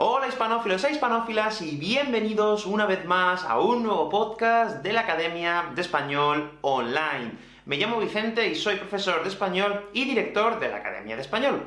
Hola hispanófilos e hispanófilas, y bienvenidos una vez más a un nuevo podcast de la Academia de Español Online. Me llamo Vicente y soy profesor de español y director de la Academia de Español.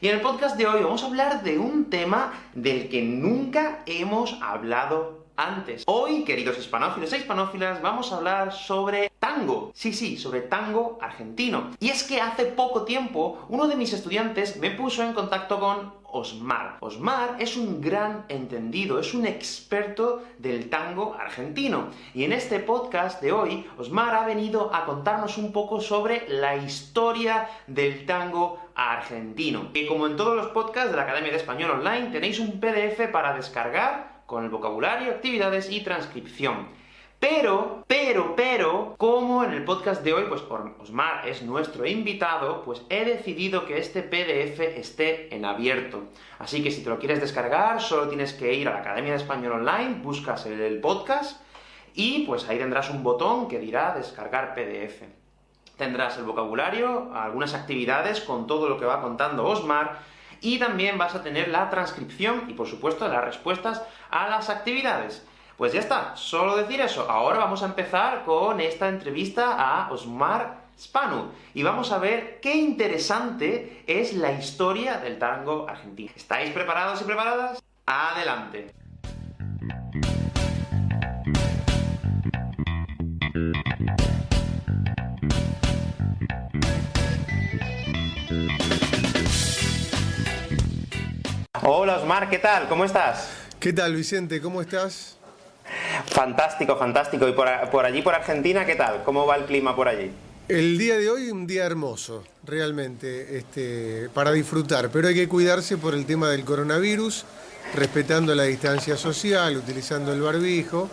Y en el podcast de hoy vamos a hablar de un tema del que nunca hemos hablado antes. Hoy, queridos hispanófilos e hispanófilas, vamos a hablar sobre tango. Sí, sí, sobre tango argentino. Y es que hace poco tiempo, uno de mis estudiantes me puso en contacto con Osmar. Osmar es un gran entendido, es un experto del tango argentino. Y en este podcast de hoy, Osmar ha venido a contarnos un poco sobre la historia del tango argentino. Y como en todos los podcasts de la Academia de Español Online, tenéis un PDF para descargar con el vocabulario, actividades y transcripción. Pero, pero, pero, como en el podcast de hoy, pues Osmar es nuestro invitado, pues he decidido que este PDF esté en abierto. Así que si te lo quieres descargar, solo tienes que ir a la Academia de Español Online, buscas el podcast, y pues ahí tendrás un botón que dirá descargar PDF. Tendrás el vocabulario, algunas actividades con todo lo que va contando Osmar, y también vas a tener la transcripción y, por supuesto, las respuestas a las actividades. Pues ya está, solo decir eso. Ahora vamos a empezar con esta entrevista a Osmar Spanu, y vamos a ver qué interesante es la historia del tango argentino. ¿Estáis preparados y preparadas? ¡Adelante! Hola Osmar, ¿qué tal? ¿Cómo estás? ¿Qué tal Vicente? ¿Cómo estás? Fantástico, fantástico. ¿Y por, allí, por Argentina, qué tal? ¿Cómo va el clima por allí? El día de hoy un día hermoso, realmente, este, para disfrutar, pero hay que cuidarse por el tema del coronavirus, respetando la distancia social, utilizando el barbijo,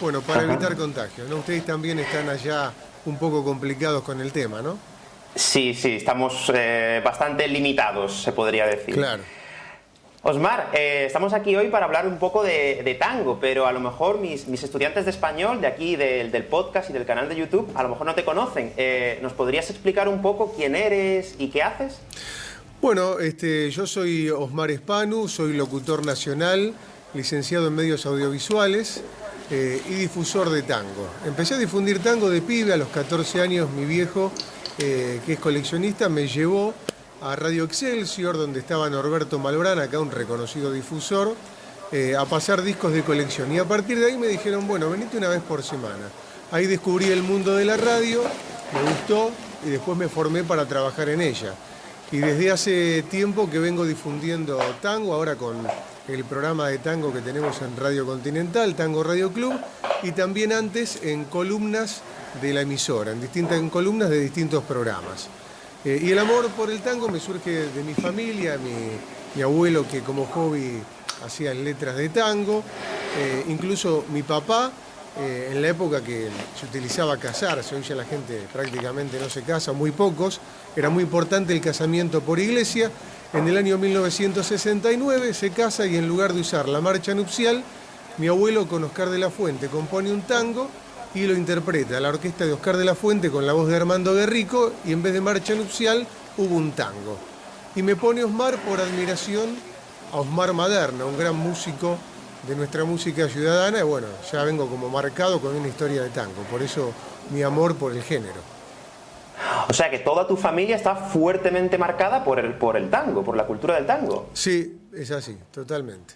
bueno, para evitar contagios, ¿no? Ustedes también están allá un poco complicados con el tema, ¿no? Sí, sí, estamos eh, bastante limitados, se podría decir. Claro. Osmar, eh, estamos aquí hoy para hablar un poco de, tango, pero a lo mejor mis, estudiantes de español, de aquí, del podcast y del canal de YouTube, a lo mejor no te conocen. Eh, ¿Nos podrías explicar un poco quién eres y qué haces? Bueno, este, yo soy Osmar Espanu, soy locutor nacional, licenciado en medios audiovisuales eh, y difusor de tango. Empecé a difundir tango de pibe, a los 14 años mi viejo, que es coleccionista, me llevó a Radio Excelsior, donde estaba Norberto Malbrán, acá un reconocido difusor, eh, a pasar discos de colección. Y a partir de ahí me dijeron, bueno, venite una vez por semana. Ahí descubrí el mundo de la radio, me gustó y después me formé para trabajar en ella. Y desde hace tiempo que vengo difundiendo tango, ahora con el programa de tango que tenemos en Radio Continental, Tango Radio Club, y también antes en columnas de la emisora, en distintas en columnas de distintos programas. Eh, y el amor por el tango me surge de mi familia, mi, abuelo que como hobby hacía letras de tango, eh, incluso mi papá, eh, en la época que se utilizaba casarse, hoy ya la gente prácticamente no se casa, muy pocos, era muy importante el casamiento por iglesia, en el año 1969 se casa y en lugar de usar la marcha nupcial, mi abuelo con Oscar de la Fuente compone un tango y lo interpreta la orquesta de Oscar de la Fuente con la voz de Armando Guerrico y en vez de marcha nupcial hubo un tango. Y me pone Osmar por admiración a Osmar Maderna, un gran músico de nuestra música ciudadana y bueno, ya vengo como marcado con una historia de tango, por eso mi amor por el género. O sea que toda tu familia está fuertemente marcada por el, por el tango, por la cultura del tango. Sí, es así, totalmente.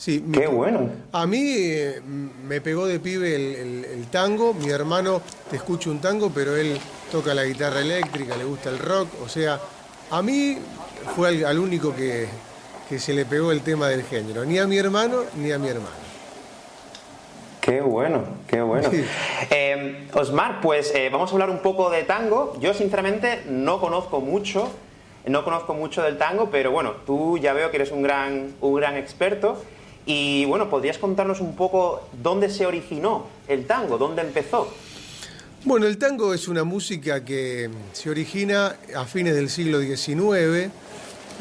Sí, Qué bueno. A mí eh, me pegó de pibe el, tango, mi hermano te escucha un tango, pero él toca la guitarra eléctrica, le gusta el rock, o sea, a mí fue al, único que, se le pegó el tema del género, ni a mi hermano ni a mi hermano. Qué bueno, qué bueno. Eh, Osmar, pues eh, vamos a hablar un poco de tango. Yo sinceramente no conozco mucho, no conozco mucho del tango, pero bueno, tú ya veo que eres un gran, un gran experto. Y bueno, ¿podrías contarnos un poco dónde se originó el tango? ¿Dónde empezó? Bueno, el tango es una música que se origina a fines del siglo XIX,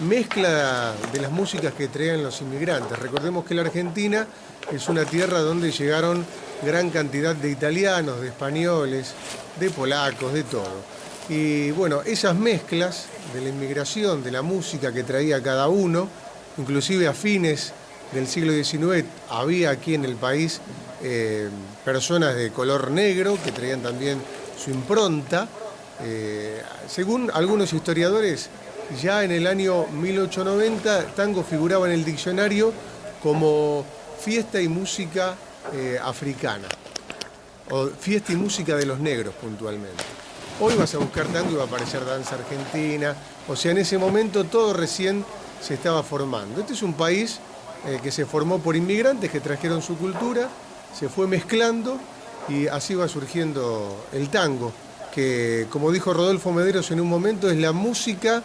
mezcla de las músicas que traían los inmigrantes. Recordemos que la Argentina es una tierra donde llegaron gran cantidad de italianos, de españoles, de polacos, de todo. Y bueno, esas mezclas de la inmigración, de la música que traía cada uno, inclusive a fines del siglo XIX había aquí en el país eh, personas de color negro que traían también su impronta. Eh, según algunos historiadores, ya en el año 1890 tango figuraba en el diccionario como fiesta y música eh, africana, o fiesta y música de los negros puntualmente. Hoy vas a buscar tango y va a aparecer danza argentina, o sea, en ese momento todo recién se estaba formando. Este es un país eh, que se formó por inmigrantes que trajeron su cultura, se fue mezclando y así va surgiendo el tango, que como dijo Rodolfo Mederos en un momento es la música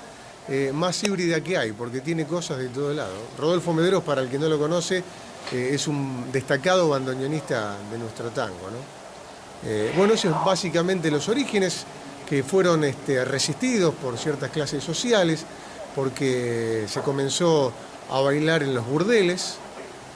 eh, más híbrida que hay, porque tiene cosas de todo lado. Rodolfo Mederos, para el que no lo conoce, eh, es un destacado bandoneonista de nuestro tango. bueno, esos es básicamente los orígenes que fueron este, resistidos por ciertas clases sociales, porque se comenzó a bailar en los burdeles,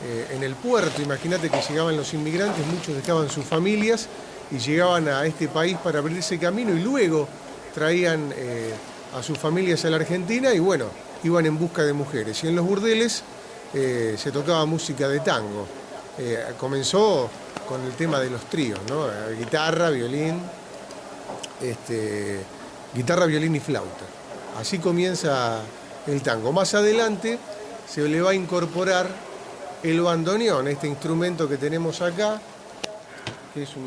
eh, en el puerto. Imagínate que llegaban los inmigrantes, muchos dejaban sus familias y llegaban a este país para abrirse camino y luego traían eh, a sus familias a la Argentina y bueno, iban en busca de mujeres. Y en los burdeles eh, se tocaba música de tango. comenzó con el tema de los tríos, ¿no? guitarra, violín, este, guitarra, violín y flauta. Así comienza el tango. Más adelante se le va a incorporar el bandoneón, este instrumento que tenemos acá.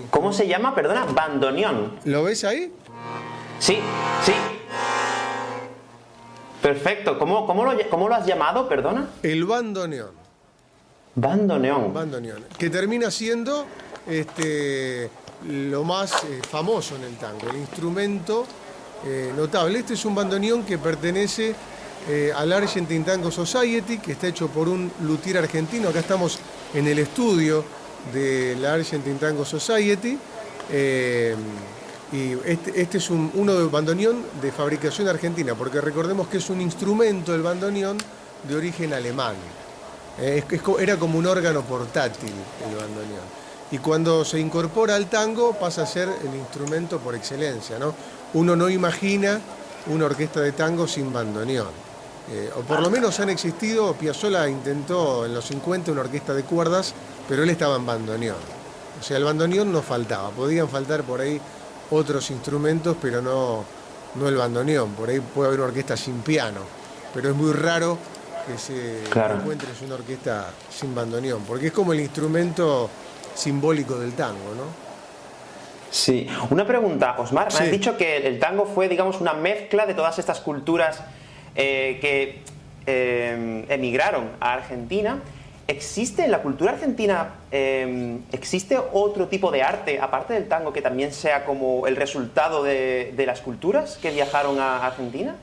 ¿Cómo se llama? Perdona, bandoneón. ¿Lo ves ahí? Sí, sí. Perfecto. ¿Cómo, cómo, lo, cómo lo has llamado, perdona? El bandoneón. Bandoneón. Bandoneón. Que termina siendo este, lo más eh, famoso en el tango, el instrumento eh, notable. Este es un bandoneón que pertenece eh, al Argentine Tango Society, que está hecho por un luthier argentino. Acá estamos en el estudio de la Argentine Tango Society. y este, este es uno de bandoneón de fabricación argentina, porque recordemos que es un instrumento, el bandoneón, de origen alemán. era como un órgano portátil el bandoneón y cuando se incorpora al tango pasa a ser el instrumento por excelencia. ¿no? Uno no imagina una orquesta de tango sin bandoneón. Eh, o por lo menos han existido, Piazzolla intentó en los 50 una orquesta de cuerdas, pero él estaba en bandoneón. O sea, el bandoneón no faltaba, podían faltar por ahí otros instrumentos, pero no, no el bandoneón. Por ahí puede haber una orquesta sin piano, pero es muy raro que se encuentre una orquesta sin bandoneón, porque es como el instrumento simbólico del tango, ¿no? Sí. Una pregunta, Osmar. Me has dicho que el tango fue, digamos, una mezcla de todas estas culturas eh, que eh, emigraron a Argentina. ¿Existe en la cultura argentina, eh, existe otro tipo de arte, aparte del tango, que también sea como el resultado de, las culturas que viajaron a Argentina?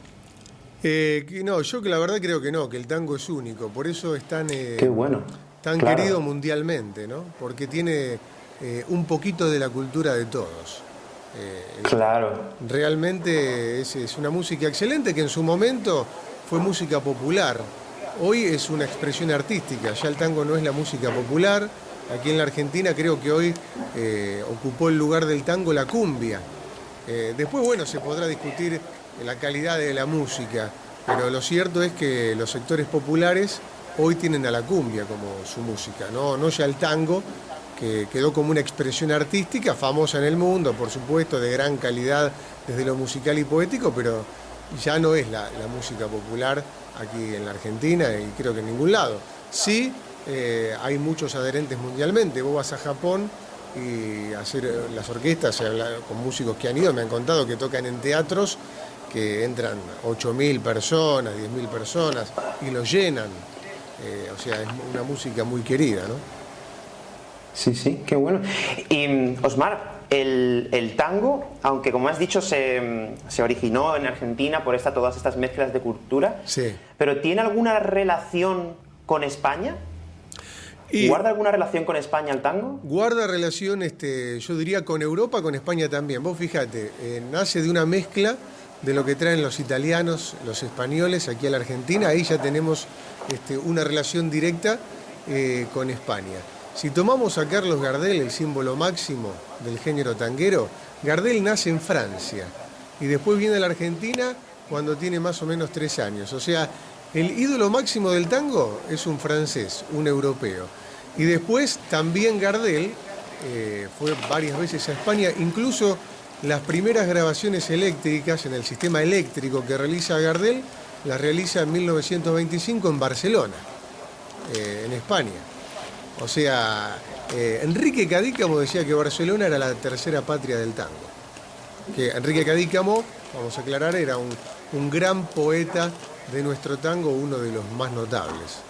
no, yo que la verdad creo que no, que el tango es único, por eso es tan... Qué bueno tan querido mundialmente, ¿no? Porque tiene eh, un poquito de la cultura de todos. Eh, claro. Realmente es, una música excelente que en su momento fue música popular. Hoy es una expresión artística, ya el tango no es la música popular. Aquí en la Argentina creo que hoy eh, ocupó el lugar del tango la cumbia. después, bueno, se podrá discutir la calidad de la música, pero lo cierto es que los sectores populares hoy tienen a la cumbia como su música, no, no ya el tango, que quedó como una expresión artística famosa en el mundo, por supuesto, de gran calidad desde lo musical y poético, pero ya no es la, música popular aquí en la Argentina y creo que en ningún lado. Sí, eh, hay muchos adherentes mundialmente. Vos vas a Japón y hacer eh, las orquestas, con músicos que han ido, me han contado que tocan en teatros que entran 8.000 personas, 10.000 personas y los llenan. Eh, o sea, es una música muy querida, ¿no? Sí, sí, qué bueno. Y Osmar, el, tango, aunque como has dicho se, originó en Argentina por esta, todas estas mezclas de cultura, sí. pero ¿tiene alguna relación con España? Y ¿Guarda alguna relación con España el tango? Guarda relación, este, yo diría, con Europa, con España también. Vos fíjate, eh, nace de una mezcla de lo que traen los italianos, los españoles aquí a la Argentina, ahí ya tenemos este, una relación directa eh, con España. Si tomamos a Carlos Gardel, el símbolo máximo del género tanguero, Gardel nace en Francia y después viene a la Argentina cuando tiene más o menos tres años. O sea, El ídolo máximo del tango es un francés, un europeo. Y después también Gardel eh, fue varias veces a España, incluso las primeras grabaciones eléctricas en el sistema eléctrico que realiza Gardel, las realiza en 1925 en Barcelona, eh, en España. O sea, eh, Enrique Cadícamo decía que Barcelona era la tercera patria del tango. Que Enrique Cadícamo, vamos a aclarar, era un gran poeta de nuestro tango uno de los más notables.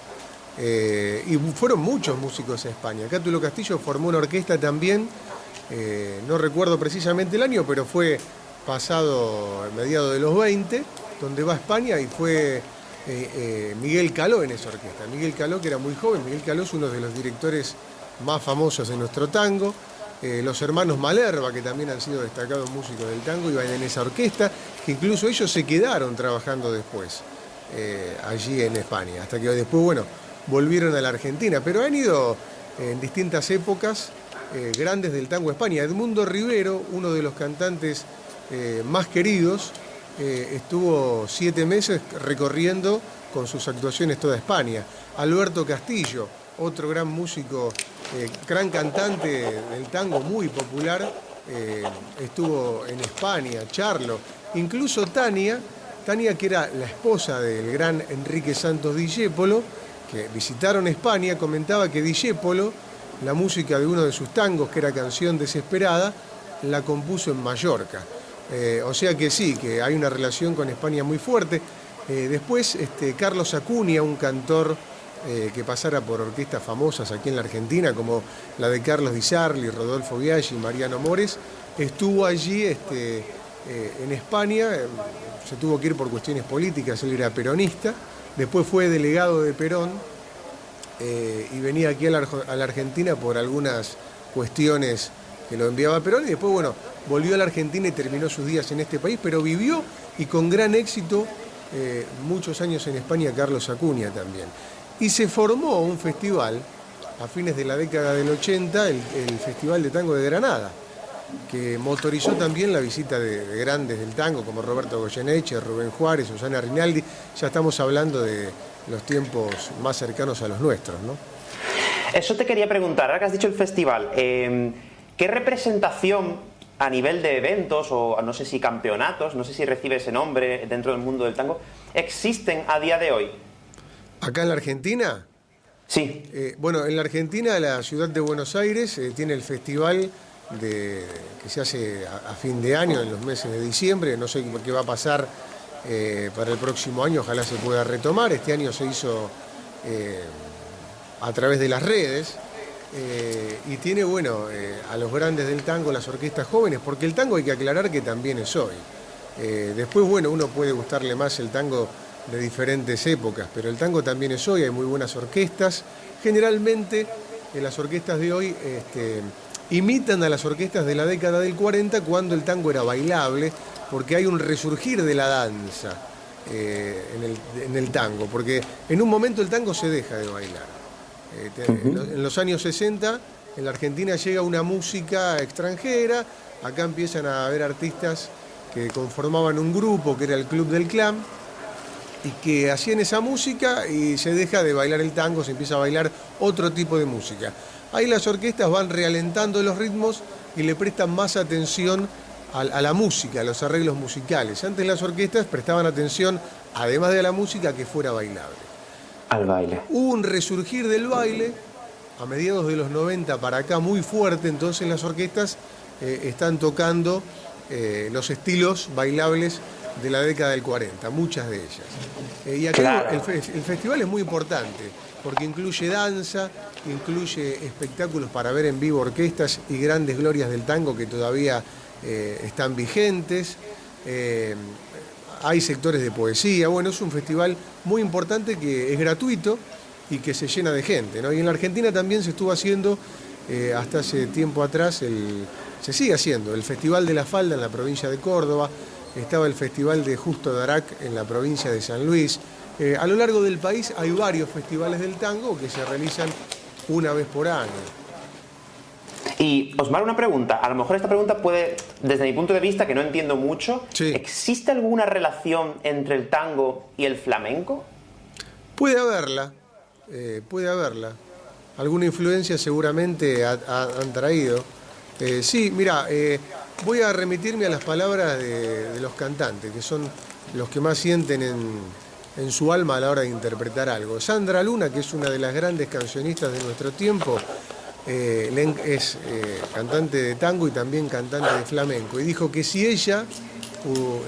Eh, y fueron muchos músicos a España. Cátulo Castillo formó una orquesta también, eh, no recuerdo precisamente el año, pero fue pasado a mediados de los 20, donde va a España y fue eh, Miguel Caló en esa orquesta. Miguel Caló, que era muy joven, Miguel Caló es uno de los directores más famosos de nuestro tango. los hermanos Malerva, que también han sido destacados músicos del tango, iban en esa orquesta, que incluso ellos se quedaron trabajando después. Eh, allí en España, hasta que después, bueno, volvieron a la Argentina, pero han ido en distintas épocas eh, grandes del tango España. Edmundo Rivero, uno de los cantantes eh, más queridos, estuvo siete meses recorriendo con sus actuaciones toda España. Alberto Castillo, otro gran músico, gran cantante del tango muy popular, estuvo en España, Charlo, incluso Tania, Tania, que era la esposa del gran Enrique Santos Discépolo, que visitaron España, comentaba que Discépolo, la música de uno de sus tangos, que era Canción Desesperada, la compuso en Mallorca. Eh, o sea que sí, que hay una relación con España muy fuerte. Eh, después, este, Carlos Acuña, un cantor eh, que pasara por orquestas famosas aquí en la Argentina, como la de Carlos Di Sarli, Rodolfo Biaggi, Mariano Mores, estuvo allí este, en España se tuvo que ir por cuestiones políticas, él era peronista, después fue delegado de Perón y venía aquí a la, Argentina por algunas cuestiones que lo enviaba Perón y después, bueno, volvió a la Argentina y terminó sus días en este país, pero vivió y con gran éxito eh, muchos años en España Carlos Acuña también. Y se formó un festival a fines de la década del 80, el Festival de Tango de Granada que motorizó también la visita de, grandes del tango como Roberto Goyeneche, Rubén Juárez, Susana Rinaldi. Ya estamos hablando de los tiempos más cercanos a los nuestros, ¿no? Eso te quería preguntar, ahora que has dicho el festival, em, ¿qué representación a nivel de eventos o no sé si campeonatos, no sé si recibe ese nombre dentro del mundo del tango, existen a día de hoy? ¿Acá en la Argentina? Sí. Eh, bueno, en la Argentina la ciudad de Buenos Aires eh, tiene el festival de, que se hace a, fin de año, en los meses de diciembre. No sé qué va a pasar eh, para el próximo año, ojalá se pueda retomar. Este año se hizo a través de las redes. Eh, y tiene, bueno, a los grandes del tango, las orquestas jóvenes, porque el tango hay que aclarar que también es hoy. después, bueno, uno puede gustarle más el tango de diferentes épocas, pero el tango también es hoy, hay muy buenas orquestas. Generalmente, en las orquestas de hoy, este, imitan a las orquestas de la década del 40 cuando el tango era bailable, porque hay un resurgir de la danza eh, en, el, tango, porque en un momento el tango se deja de bailar. Eh, en, los años 60 en la Argentina llega una música extranjera, acá empiezan a haber artistas que conformaban un grupo que era el Club del Clan, y que hacían esa música y se deja de bailar el tango, se empieza a bailar otro tipo de música. Ahí las orquestas van realentando los ritmos y le prestan más atención a, la música, a los arreglos musicales. Antes las orquestas prestaban atención, además de a la música, que fuera bailable. Al baile. Hubo un resurgir del baile a mediados de los 90 para acá muy fuerte, entonces las orquestas eh, están tocando eh, los estilos bailables de la década del 40, muchas de ellas. Eh, y aquí el, festival es muy importante porque incluye danza, incluye espectáculos para ver en vivo orquestas y grandes glorias del tango que todavía están vigentes. Hay sectores de poesía, bueno, es un festival muy importante que es gratuito y que se llena de gente. Y en la Argentina también se estuvo haciendo, eh, hasta hace tiempo atrás, se sigue haciendo, el Festival de la Falda en la provincia de Córdoba, estaba el Festival de Justo Darac en la provincia de San Luis, eh, a lo largo del país hay varios festivales del tango que se realizan una vez por año. Y Osmar, una pregunta. A lo mejor esta pregunta puede, desde mi punto de vista, que no entiendo mucho, ¿existe alguna relación entre el tango y el flamenco? Puede haberla, eh, puede haberla. Alguna influencia seguramente han traído. Eh, sí, mira, eh, voy a remitirme a las palabras de, los cantantes, que son los que más sienten en, su alma a la hora de interpretar algo. Sandra Luna, que es una de las grandes cancionistas de nuestro tiempo, es cantante de tango y también cantante de flamenco. Y dijo que si ella,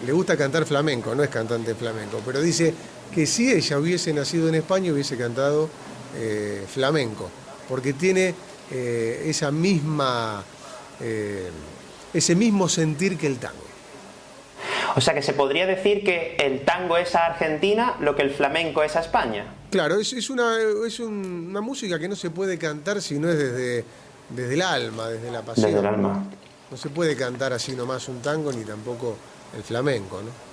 le gusta cantar flamenco, no es cantante de flamenco, pero dice que si ella hubiese nacido en España hubiese cantado eh, flamenco, porque tiene eh, esa misma, eh, ese mismo sentir que el tango. O sea que se podría decir que el tango es a Argentina lo que el flamenco es a España. Claro, es, una, es una música que no se puede cantar si no es desde, desde el alma, desde la pasión. Desde el alma. No se puede cantar así nomás un tango ni tampoco el flamenco, ¿no?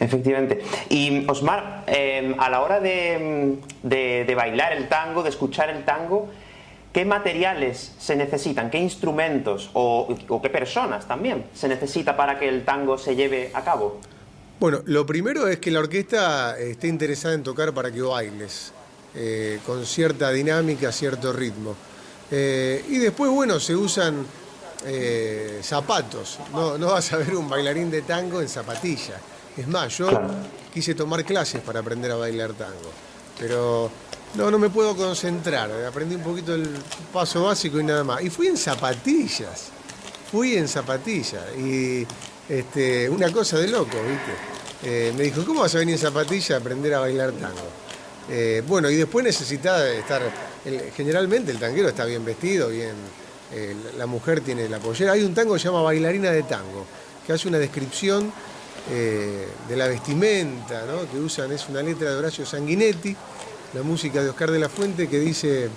Efectivamente. Y Osmar, em, a la hora de, bailar el tango, de escuchar el tango, ¿qué materiales se necesitan? ¿Qué instrumentos o, qué personas también se necesita para que el tango se lleve a cabo? Bueno, lo primero es que la orquesta esté interesada en tocar para que bailes, eh, con cierta dinámica, cierto ritmo. Eh, y después, bueno, se usan eh, zapatos. No, no vas a ver un bailarín de tango en zapatilla. Es más, yo quise tomar clases para aprender a bailar tango, pero no, no me puedo concentrar. Aprendí un poquito el paso básico y nada más. Y fui en zapatillas, fui en zapatillas. Y este, una cosa de loco, ¿viste? Eh, me dijo, ¿cómo vas a venir en zapatillas a aprender a bailar tango? Eh, bueno, y después necesitaba estar, generalmente el tanguero está bien vestido, bien, eh, la mujer tiene la pollera. Hay un tango que se llama Bailarina de Tango, que hace una descripción de la vestimenta que usan, es una letra de Horacio Sanguinetti, la música de Oscar de la Fuente que dice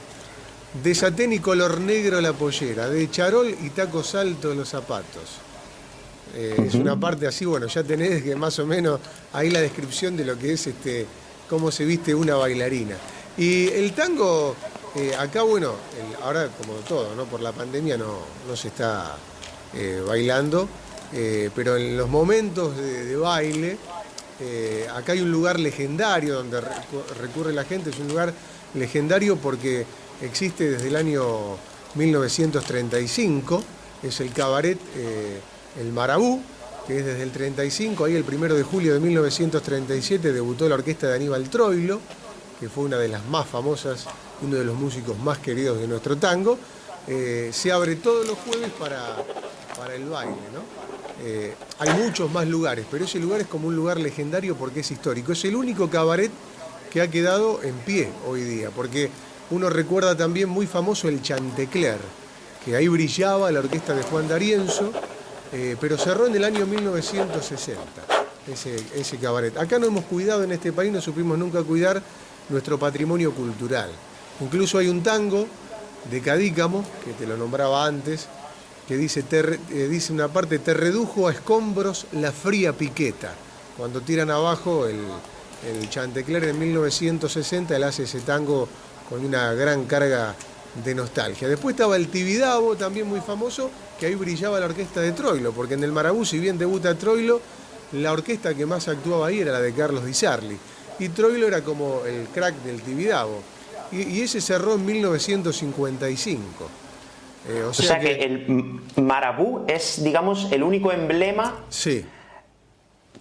de satén y color negro la pollera, de charol y taco salto los zapatos. Eh, es una parte así, bueno, ya tenés que más o menos ahí la descripción de lo que es este, cómo se viste una bailarina. Y el tango, eh, acá bueno, ahora como todo, ¿no? Por la pandemia no, no se está bailando, eh, pero en los momentos de, baile, eh, acá hay un lugar legendario donde recurre la gente, es un lugar legendario porque existe desde el año 1935, es el cabaret eh, El Marabú, que es desde el 35, ahí el primero de julio de 1937 debutó la orquesta de Aníbal Troilo, que fue una de las más famosas, uno de los músicos más queridos de nuestro tango. se abre todos los jueves para, para el baile, ¿no? Eh, hay muchos más lugares, pero ese lugar es como un lugar legendario porque es histórico. Es el único cabaret que ha quedado en pie hoy día, porque uno recuerda también muy famoso el Chantecler, que ahí brillaba la orquesta de Juan D'Arienzo, eh, pero cerró en el año 1960 ese, ese cabaret. Acá no hemos cuidado en este país, no supimos nunca cuidar nuestro patrimonio cultural. Incluso hay un tango de Cadícamo, que te lo nombraba antes, que dice, eh, dice una parte, te redujo a escombros la fría piqueta. Cuando tiran abajo el, el Chantecler en 1960, él hace ese tango con una gran carga de nostalgia. Después estaba el Tibidabo, también muy famoso, que ahí brillaba la orquesta de Troilo, porque en el Marabú, si bien debuta Troilo, la orquesta que más actuaba ahí era la de Carlos Di Sarli. Y Troilo era como el crack del Tibidabo. Y ese cerró en 1955. Eh, o, sea, que... el marabú es, digamos, el único emblema. Sí.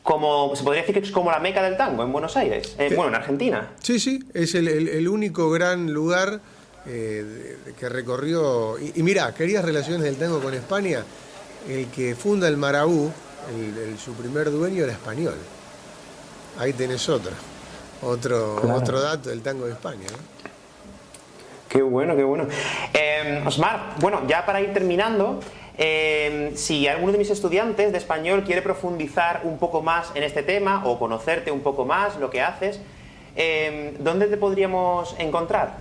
Como, se podría decir que es como la meca del tango en Buenos Aires, eh, bueno, en Argentina. Sí, sí, es el, único gran lugar eh, que recorrió. Y, mira, querías relaciones del tango con España. El que funda el Marabú, su primer dueño era español. Ahí tenés otra, otro, otro dato del tango de España. Qué bueno, qué bueno. Eh, Osmar, bueno, ya para ir terminando, eh, si alguno de mis estudiantes de español quiere profundizar un poco más en este tema o conocerte un poco más, lo que haces, eh, ¿dónde te podríamos encontrar?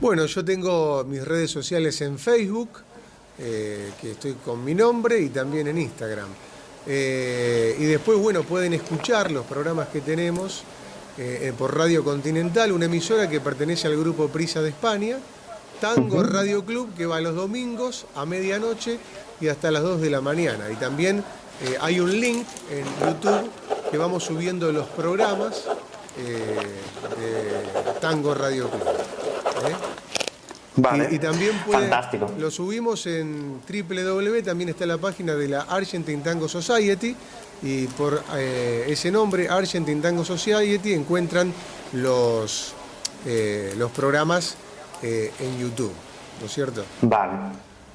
Bueno, yo tengo mis redes sociales en Facebook, que estoy con mi nombre, y también en Instagram. y después, bueno, pueden escuchar los programas que tenemos por Radio Continental, una emisora que pertenece al grupo Prisa de España, Tango Radio Club, que va los domingos a medianoche y hasta las 2 de la mañana. Y también eh, hay un link en YouTube que vamos subiendo los programas de Tango Radio Club. Vale. Y, también puede, Fantástico. lo subimos en www, también está la página de la Argentine Tango Society y por ese nombre, Argentine Tango Society, encuentran los, los programas en YouTube, ¿no es cierto? Vale.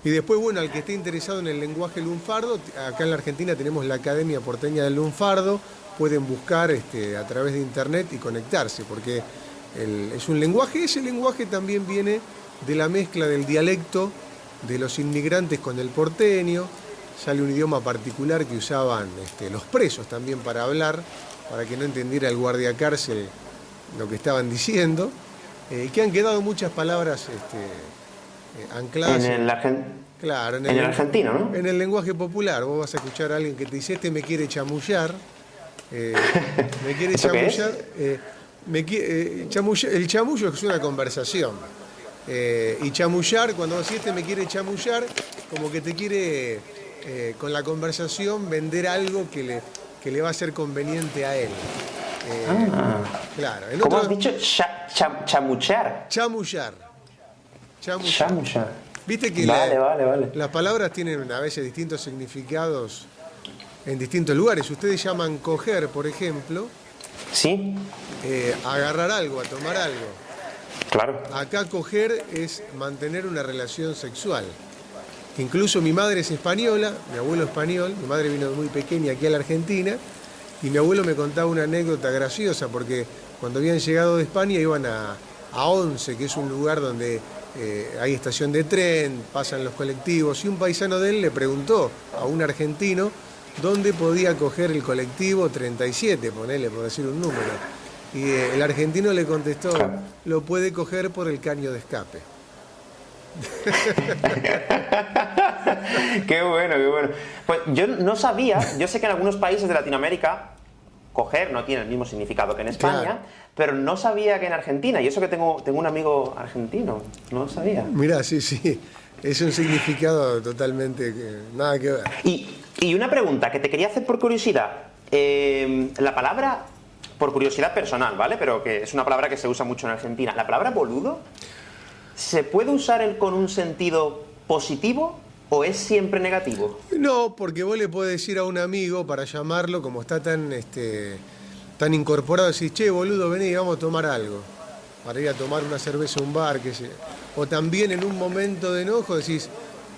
Y después, bueno, al que esté interesado en el lenguaje lunfardo, acá en la Argentina tenemos la Academia Porteña del Lunfardo, pueden buscar este, a través de internet y conectarse, porque es un lenguaje, ese lenguaje también viene de la mezcla del dialecto de los inmigrantes con el porteño, sale un idioma particular que usaban este, los presos también para hablar, para que no entendiera el guardia cárcel lo que estaban diciendo, eh, que han quedado muchas palabras este, eh, ancladas. En el, claro, en el, argentino, ¿no? En el lenguaje popular. Vos vas a escuchar a alguien que te dice, este me quiere chamullar. Eh, me quiere chamullar. Eh, el chamullo es una conversación. y chamullar, cuando vos este me quiere chamullar, como que te quiere, con la conversación, vender algo que le, que le va a ser conveniente a él. ah. Claro. ¿Cómo has dicho? chamuchar. Chamullar. Chamuchar. Viste que las palabras tienen a veces distintos significados en distintos lugares. Ustedes llaman coger, por ejemplo. Sí. Eh, agarrar algo, a tomar algo. Claro. Acá coger es mantener una relación sexual. Incluso mi madre es española, mi abuelo español, mi madre vino muy pequeña aquí a la Argentina y mi abuelo me contaba una anécdota graciosa porque cuando habían llegado de España iban a, a Once, que es un lugar donde eh, hay estación de tren, pasan los colectivos, y un paisano de él le preguntó a un argentino dónde podía coger el colectivo 37, ponele por decir un número. Y eh, el argentino le contestó, lo puede coger por el caño de escape. qué bueno, qué bueno. Pues yo no sabía, yo sé que en algunos países de Latinoamérica coger no tiene el mismo significado que en España, pero no sabía que en Argentina, y eso que tengo, tengo un amigo argentino, no lo sabía. Mira, sí, sí, es un significado totalmente nada que ver. Y, una pregunta que te quería hacer por curiosidad, eh, la palabra, por curiosidad personal, ¿vale? Pero que es una palabra que se usa mucho en Argentina, la palabra boludo, ¿se puede usar con un sentido positivo ¿O es siempre negativo? No, porque vos le podés decir a un amigo para llamarlo, como está tan, este, tan incorporado, decís, che, boludo, vení, vamos a tomar algo. Para ir a tomar una cerveza a un bar, que sé. O también en un momento de enojo decís,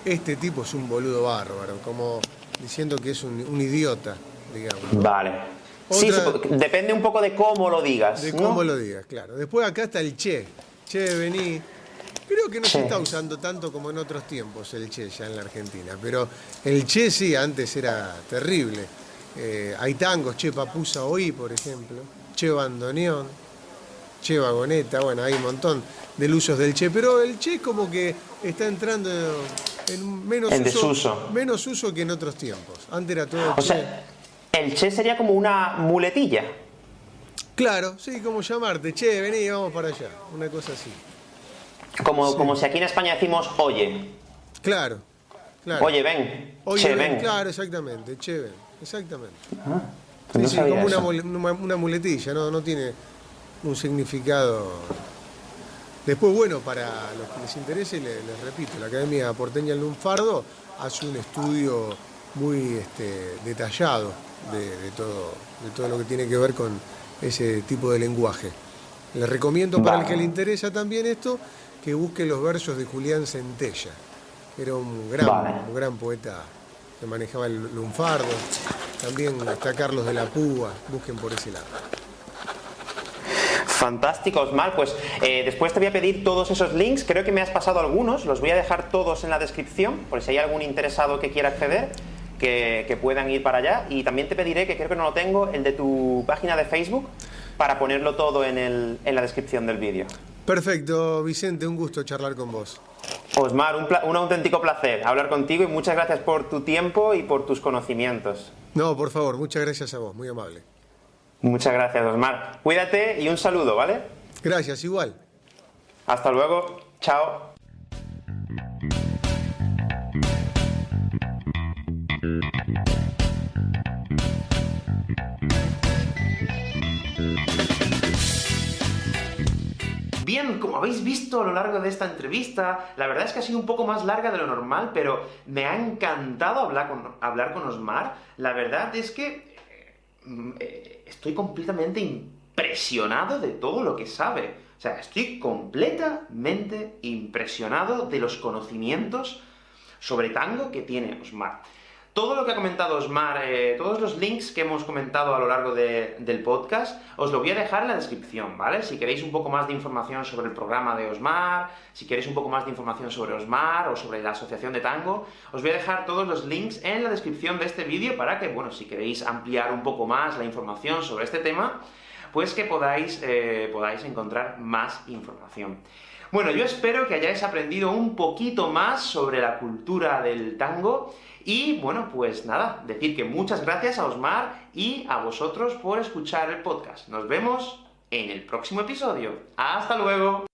este tipo es un boludo bárbaro, como diciendo que es un, idiota, digamos. Vale. sí, depende un poco de cómo lo digas. De cómo lo digas, claro. Después acá está el che. Che, vení. Creo que no se está usando tanto como en otros tiempos el Che ya en la Argentina, pero el Che sí, antes era terrible. Eh, hay tangos, Che Papusa Oí, por ejemplo, Che Bandoneón, Che Vagoneta, bueno, hay un montón de usos del Che, pero el Che como que está entrando en menos, uso, menos uso que en otros tiempos. Antes era todo o Sea, el Che sería como una muletilla. Claro, sí, como llamarte, Che, vení, vamos para allá, una cosa así. Como, como si aquí en España decimos oye. Claro, claro. Oye, ven. Oye, ven. Claro, exactamente. Che, ven. Exactamente. Ah, sí, sí, como una, una, muletilla, ¿no? no tiene un significado. Después, bueno, para los que les interese, les, repito, la Academia Porteña Lunfardo hace un estudio muy este, detallado de, todo, de todo lo que tiene que ver con ese tipo de lenguaje. Les recomiendo para el que le interesa también esto, que busque los versos de Julián Centella. Era un gran, un gran poeta que manejaba el lunfardo. También está Carlos de la Púa, busquen por ese lado. Fantástico, Osmar. Pues eh, después te voy a pedir todos esos links. Creo que me has pasado algunos. Los voy a dejar todos en la descripción, por si hay algún interesado que quiera acceder, que, que puedan ir para allá. Y también te pediré, que creo que no lo tengo, el de tu página de Facebook, para ponerlo todo en, el, en la descripción del vídeo. Perfecto, Vicente, un gusto charlar con vos. Osmar, un, un, auténtico placer hablar contigo y muchas gracias por tu tiempo y por tus conocimientos. No, por favor, muchas gracias a vos, muy amable. Muchas gracias, Osmar. Cuídate y un saludo, ¿vale? Gracias, igual. Hasta luego, chao. Y como habéis visto a lo largo de esta entrevista, la verdad es que ha sido un poco más larga de lo normal, pero me ha encantado hablar con, hablar con Osmar. La verdad es que eh, estoy completamente impresionado de todo lo que sabe. O sea, estoy completamente impresionado de los conocimientos sobre tango que tiene Osmar. Todo lo que ha comentado Osmar, eh, todos los links que hemos comentado a lo largo del podcast, os lo voy a dejar en la descripción, ¿vale? Si queréis un poco más de información sobre el programa de Osmar, si queréis un poco más de información sobre Osmar, o sobre la Asociación de Tango, os voy a dejar todos los links en la descripción de este vídeo para que, bueno, si queréis ampliar un poco más la información sobre este tema, pues que podáis, eh, podáis encontrar más información. Bueno, yo espero que hayáis aprendido un poquito más sobre la cultura del tango, y bueno, pues nada, decir que muchas gracias a Osmar y a vosotros por escuchar el podcast. Nos vemos en el próximo episodio. ¡Hasta luego!